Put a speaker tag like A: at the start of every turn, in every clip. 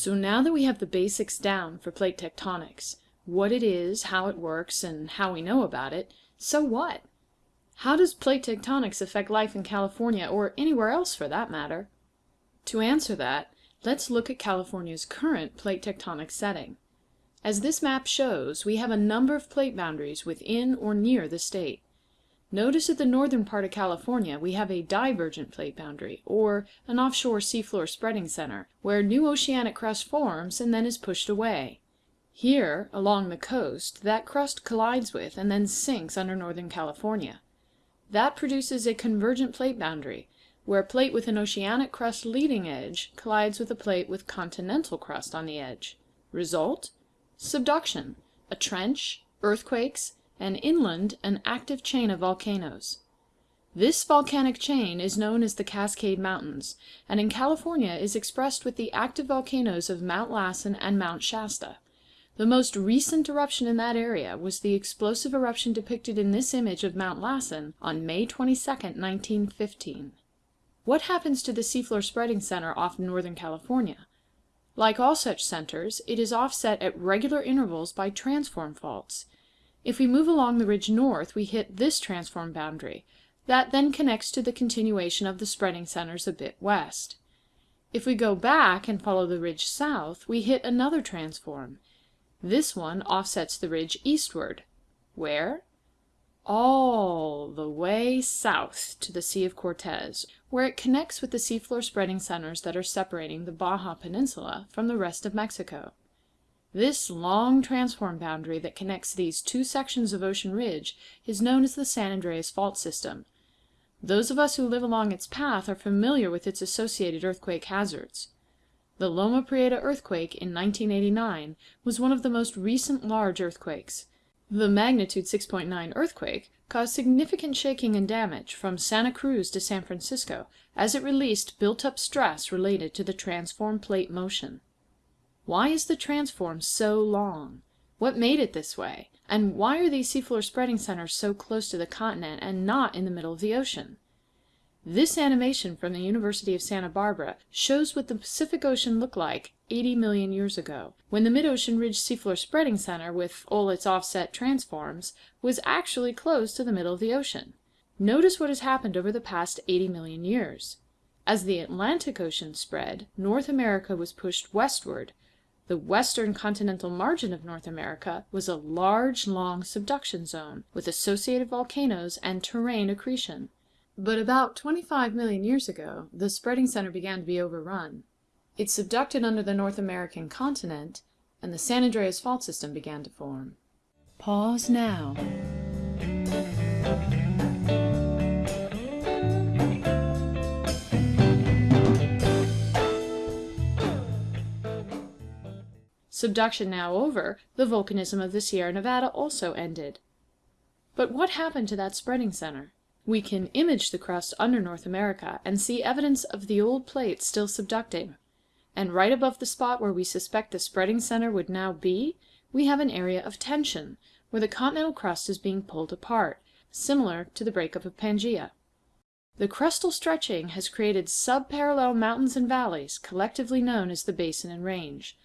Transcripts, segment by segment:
A: So now that we have the basics down for plate tectonics, what it is, how it works, and how we know about it, so what? How does plate tectonics affect life in California, or anywhere else for that matter? To answer that, let's look at California's current plate tectonic setting. As this map shows, we have a number of plate boundaries within or near the state. Notice at the northern part of California we have a divergent plate boundary, or an offshore seafloor spreading center, where new oceanic crust forms and then is pushed away. Here, along the coast, that crust collides with and then sinks under northern California. That produces a convergent plate boundary, where a plate with an oceanic crust leading edge collides with a plate with continental crust on the edge. Result? Subduction, a trench, earthquakes, and inland an active chain of volcanoes. This volcanic chain is known as the Cascade Mountains, and in California is expressed with the active volcanoes of Mount Lassen and Mount Shasta. The most recent eruption in that area was the explosive eruption depicted in this image of Mount Lassen on May 22, 1915. What happens to the seafloor spreading center off northern California? Like all such centers, it is offset at regular intervals by transform faults. If we move along the ridge north, we hit this transform boundary. That then connects to the continuation of the spreading centers a bit west. If we go back and follow the ridge south, we hit another transform. This one offsets the ridge eastward. Where? All the way south to the Sea of Cortez, where it connects with the seafloor spreading centers that are separating the Baja Peninsula from the rest of Mexico. This long transform boundary that connects these two sections of ocean ridge is known as the San Andreas Fault System. Those of us who live along its path are familiar with its associated earthquake hazards. The Loma Prieta earthquake in 1989 was one of the most recent large earthquakes. The magnitude 6.9 earthquake caused significant shaking and damage from Santa Cruz to San Francisco as it released built-up stress related to the transform plate motion. Why is the transform so long? What made it this way? And why are these seafloor spreading centers so close to the continent and not in the middle of the ocean? This animation from the University of Santa Barbara shows what the Pacific Ocean looked like 80 million years ago, when the mid-ocean ridge seafloor spreading center, with all its offset transforms, was actually close to the middle of the ocean. Notice what has happened over the past 80 million years. As the Atlantic Ocean spread, North America was pushed westward, the western continental margin of North America was a large, long subduction zone, with associated volcanoes and terrane accretion. But about 25 million years ago, the spreading center began to be overrun. It subducted under the North American continent, and the San Andreas Fault System began to form. Pause now. Subduction now over, the volcanism of the Sierra Nevada also ended. But what happened to that spreading center? We can image the crust under North America and see evidence of the old plates still subducting. And right above the spot where we suspect the spreading center would now be, we have an area of tension, where the continental crust is being pulled apart, similar to the breakup of Pangaea. The crustal stretching has created subparallel mountains and valleys, collectively known as the Basin and Range.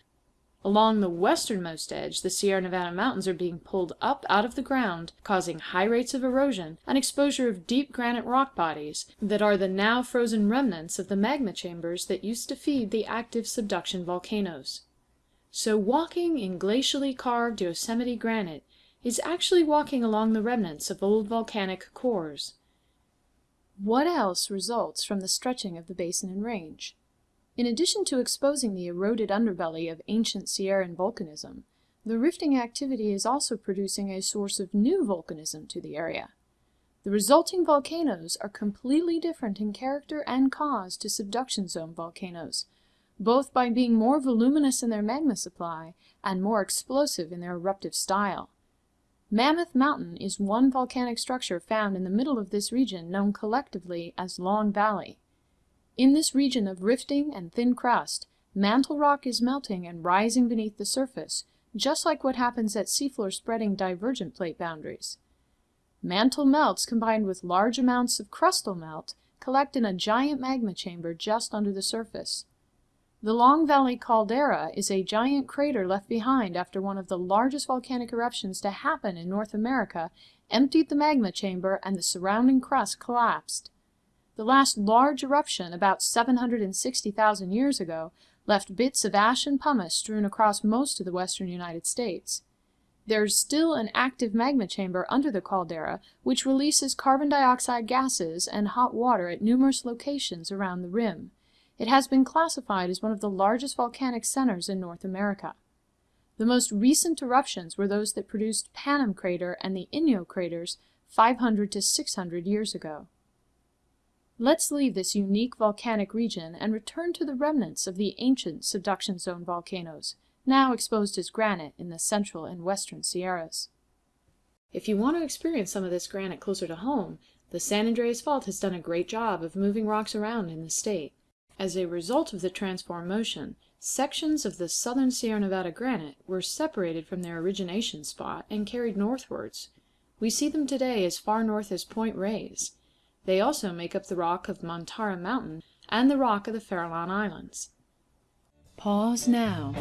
A: Along the westernmost edge the Sierra Nevada mountains are being pulled up out of the ground, causing high rates of erosion and exposure of deep granite rock bodies that are the now frozen remnants of the magma chambers that used to feed the active subduction volcanoes. So walking in glacially carved Yosemite granite is actually walking along the remnants of old volcanic cores. What else results from the stretching of the basin and range? In addition to exposing the eroded underbelly of ancient Sierran volcanism, the rifting activity is also producing a source of new volcanism to the area. The resulting volcanoes are completely different in character and cause to subduction zone volcanoes, both by being more voluminous in their magma supply and more explosive in their eruptive style. Mammoth Mountain is one volcanic structure found in the middle of this region known collectively as Long Valley. In this region of rifting and thin crust, mantle rock is melting and rising beneath the surface, just like what happens at seafloor spreading divergent plate boundaries. Mantle melts combined with large amounts of crustal melt collect in a giant magma chamber just under the surface. The Long Valley Caldera is a giant crater left behind after one of the largest volcanic eruptions to happen in North America emptied the magma chamber and the surrounding crust collapsed. The last large eruption, about 760,000 years ago, left bits of ash and pumice strewn across most of the western United States. There's still an active magma chamber under the caldera, which releases carbon dioxide gases and hot water at numerous locations around the rim. It has been classified as one of the largest volcanic centers in North America. The most recent eruptions were those that produced Panum crater and the Inyo craters 500 to 600 years ago. Let's leave this unique volcanic region and return to the remnants of the ancient subduction zone volcanoes, now exposed as granite in the central and western Sierras. If you want to experience some of this granite closer to home, the San Andreas Fault has done a great job of moving rocks around in the state. As a result of the transform motion, sections of the southern Sierra Nevada granite were separated from their origination spot and carried northwards. We see them today as far north as Point Reyes. They also make up the rock of Montara Mountain and the rock of the Farallon Islands. Pause now.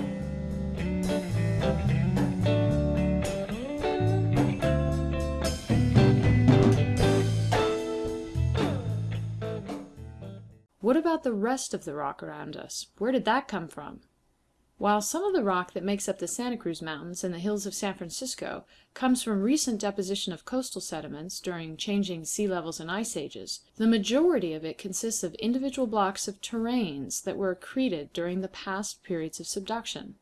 A: What about the rest of the rock around us? Where did that come from? While some of the rock that makes up the Santa Cruz Mountains and the hills of San Francisco comes from recent deposition of coastal sediments during changing sea levels and ice ages, the majority of it consists of individual blocks of terranes that were accreted during the past periods of subduction.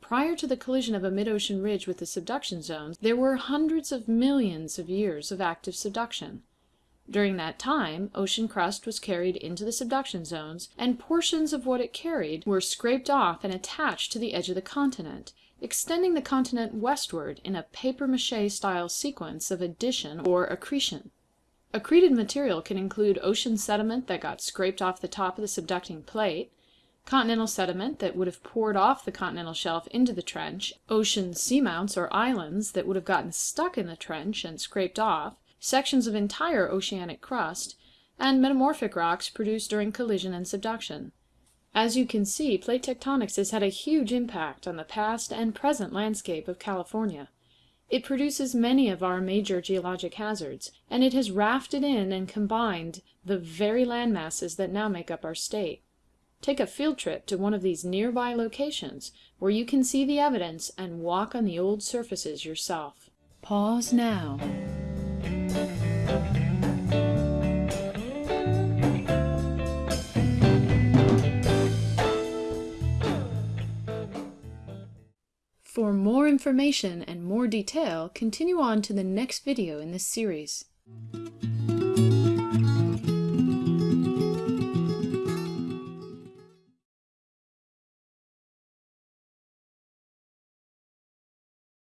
A: Prior to the collision of a mid-ocean ridge with the subduction zones, there were hundreds of millions of years of active subduction. During that time, ocean crust was carried into the subduction zones, and portions of what it carried were scraped off and attached to the edge of the continent, extending the continent westward in a papier-mâché style sequence of addition or accretion. Accreted material can include ocean sediment that got scraped off the top of the subducting plate, continental sediment that would have poured off the continental shelf into the trench, ocean seamounts or islands that would have gotten stuck in the trench and scraped off, sections of entire oceanic crust, and metamorphic rocks produced during collision and subduction. As you can see, plate tectonics has had a huge impact on the past and present landscape of California. It produces many of our major geologic hazards, and it has rafted in and combined the very land masses that now make up our state. Take a field trip to one of these nearby locations where you can see the evidence and walk on the old surfaces yourself. Pause now. Information and more detail, continue on to the next video in this series.